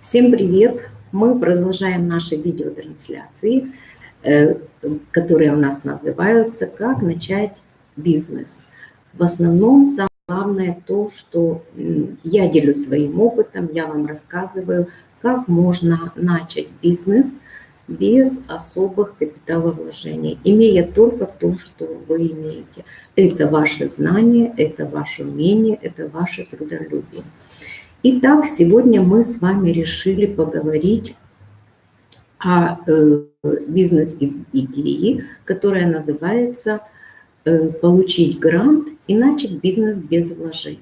Всем привет! Мы продолжаем наши видеотрансляции, э, которые у нас называются «Как начать бизнес». В основном самое главное то, что я делюсь своим опытом, я вам рассказываю, как можно начать бизнес без особых капиталовложений, имея только то, что вы имеете. Это ваши знания, это ваше умение, это ваше трудолюбие. Итак, сегодня мы с вами решили поговорить о э, бизнес-идее, которая называется э, «Получить грант и начать бизнес без вложений».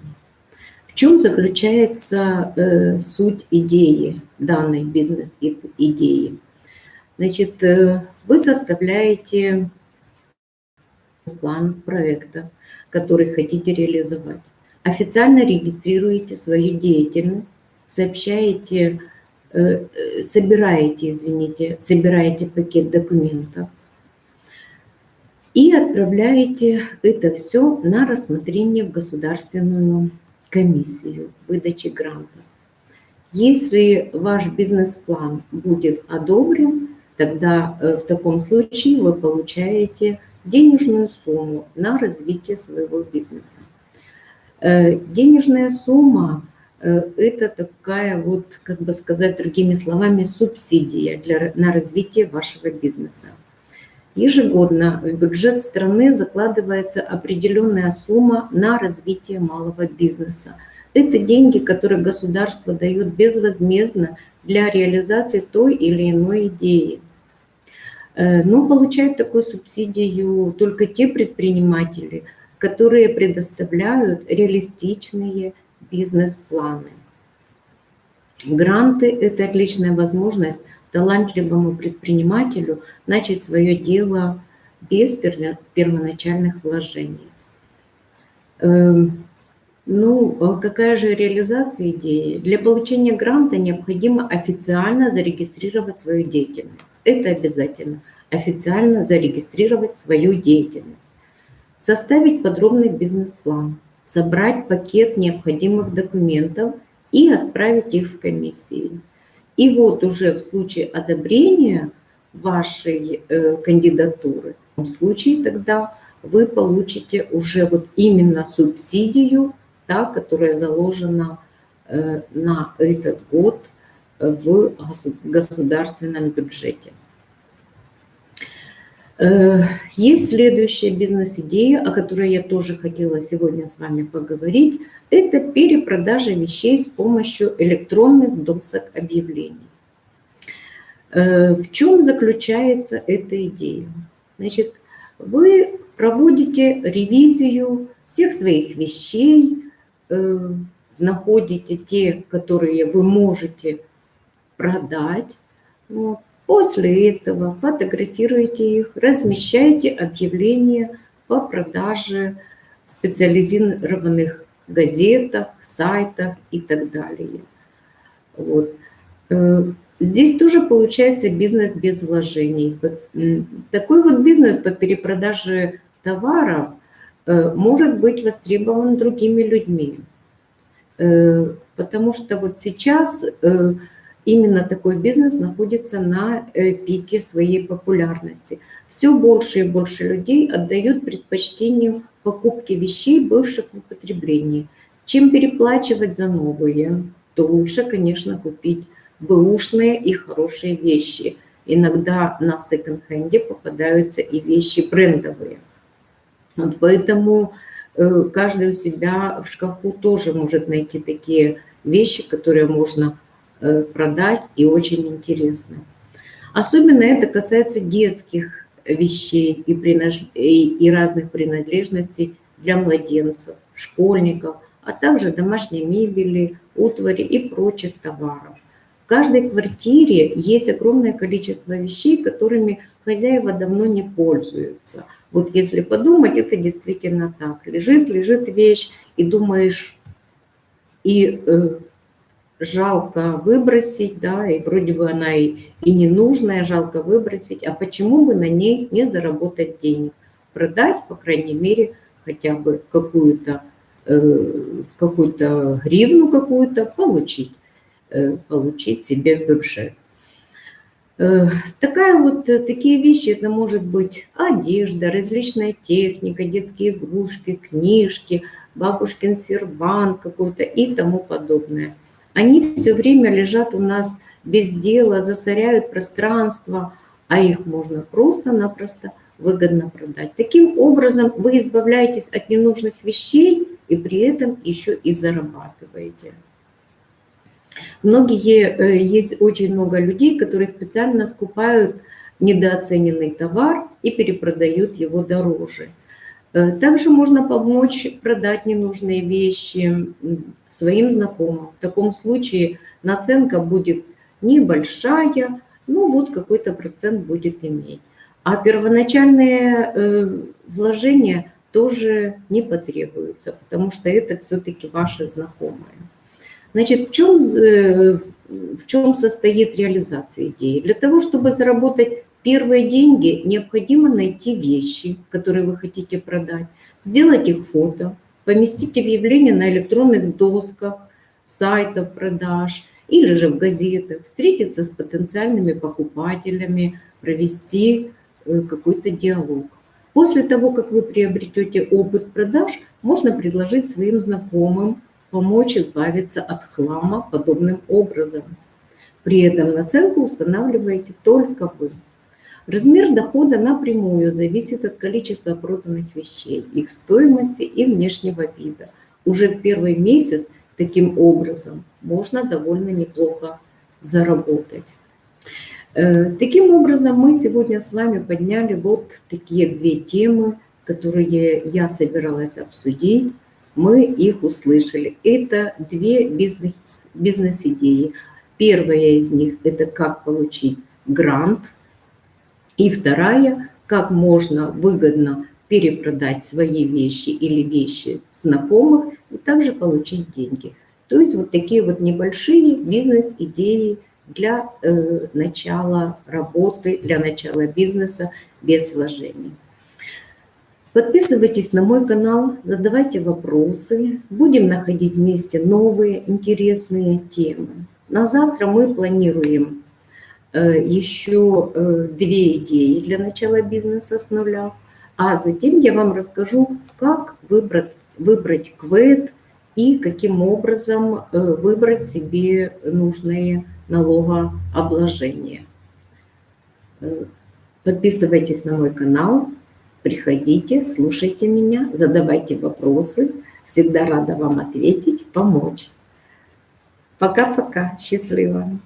В чем заключается э, суть идеи, данной бизнес-идеи? Значит, вы составляете план проекта, который хотите реализовать официально регистрируете свою деятельность, сообщаете, э, э, собираете, извините, собираете пакет документов и отправляете это все на рассмотрение в государственную комиссию выдачи грантов. Если ваш бизнес-план будет одобрен, тогда э, в таком случае вы получаете денежную сумму на развитие своего бизнеса. Э, денежная сумма э, – это такая вот, как бы сказать другими словами, субсидия для, на развитие вашего бизнеса. Ежегодно в бюджет страны закладывается определенная сумма на развитие малого бизнеса. Это деньги, которые государство дает безвозмездно для реализации той или иной идеи. Э, но получают такую субсидию только те предприниматели – которые предоставляют реалистичные бизнес-планы. Гранты – это отличная возможность талантливому предпринимателю начать свое дело без первоначальных вложений. Эм, ну, а какая же реализация идеи? Для получения гранта необходимо официально зарегистрировать свою деятельность. Это обязательно. Официально зарегистрировать свою деятельность составить подробный бизнес-план, собрать пакет необходимых документов и отправить их в комиссии. И вот уже в случае одобрения вашей э, кандидатуры, в случае тогда вы получите уже вот именно субсидию, та, которая заложена э, на этот год в государственном бюджете. Э, есть следующая бизнес-идея, о которой я тоже хотела сегодня с вами поговорить. Это перепродажа вещей с помощью электронных досок объявлений. Э, в чем заключается эта идея? Значит, вы проводите ревизию всех своих вещей, э, находите те, которые вы можете продать, вот, После этого фотографируйте их, размещайте объявления по продаже в специализированных газетах, сайтах и так далее. Вот. Э, здесь тоже получается бизнес без вложений. Такой вот бизнес по перепродаже товаров э, может быть востребован другими людьми. Э, потому что вот сейчас именно такой бизнес находится на э, пике своей популярности. Все больше и больше людей отдают предпочтение покупке вещей, бывших в употреблении. Чем переплачивать за новые, то лучше, конечно, купить бэушные и хорошие вещи. Иногда на секонд-хенде попадаются и вещи брендовые. Вот поэтому э, каждый у себя в шкафу тоже может найти такие вещи, которые можно продать и очень интересно. Особенно это касается детских вещей и, принож... и разных принадлежностей для младенцев, школьников, а также домашней мебели, утвари и прочих товаров. В каждой квартире есть огромное количество вещей, которыми хозяева давно не пользуются. Вот если подумать, это действительно так. Лежит, лежит вещь, и думаешь, и э, жалко выбросить, да, и вроде бы она и, и ненужная, жалко выбросить, а почему бы на ней не заработать денег? Продать, по крайней мере, хотя бы какую-то э, какую-то гривну какую-то получить. получить себе бюджет. Такая вот, такие вещи, это может быть одежда, различная техника, детские игрушки, книжки, бабушкин сервант какой-то и тому подобное. Они все время лежат у нас без дела, засоряют пространство, а их можно просто-напросто выгодно продать. Таким образом вы избавляетесь от ненужных вещей и при этом еще и зарабатываете. Многие, э, есть очень много людей, которые специально скупают недооцененный товар и перепродают его дороже. Э, также можно помочь продать ненужные вещи своим знакомым. В таком случае наценка будет небольшая, ну вот какой-то процент будет иметь. А первоначальные э, вложения тоже не потребуются, потому что это все-таки ваши знакомые. Значит, в чем, э, в чем состоит реализация идеи? Для того, чтобы заработать первые деньги, необходимо найти вещи, которые вы хотите продать, сделать их фото, поместить объявление на электронных досках, сайтах продаж – или же в газетах, встретиться с потенциальными покупателями, провести э, какой-то диалог. После того, как вы приобретете опыт продаж, можно предложить своим знакомым помочь избавиться от хлама подобным образом. При этом наценку устанавливаете только вы. Размер дохода напрямую зависит от количества проданных вещей, их стоимости и внешнего вида. Уже в первый месяц – Таким образом, можно довольно неплохо заработать. Э, таким образом, мы сегодня с вами подняли вот такие две темы, которые я собиралась обсудить. Мы их услышали. Это две бизнес-идеи. Бизнес Первая из них – это как получить грант. И вторая – как можно выгодно перепродать свои вещи или вещи знакомых и также получить деньги. То есть вот такие вот небольшие бизнес-идеи для э, начала работы, для начала бизнеса без вложений. Подписывайтесь на мой канал, задавайте вопросы. Будем находить вместе новые интересные темы. На завтра мы планируем еще э, две идеи для начала бизнеса с нуля. А затем я вам расскажу, как выбрать, выбрать квет и каким образом э, выбрать себе нужные налогообложения. Э, подписывайтесь на мой канал, приходите, слушайте меня, задавайте вопросы. Всегда рада вам ответить, помочь. Пока-пока, счастливо!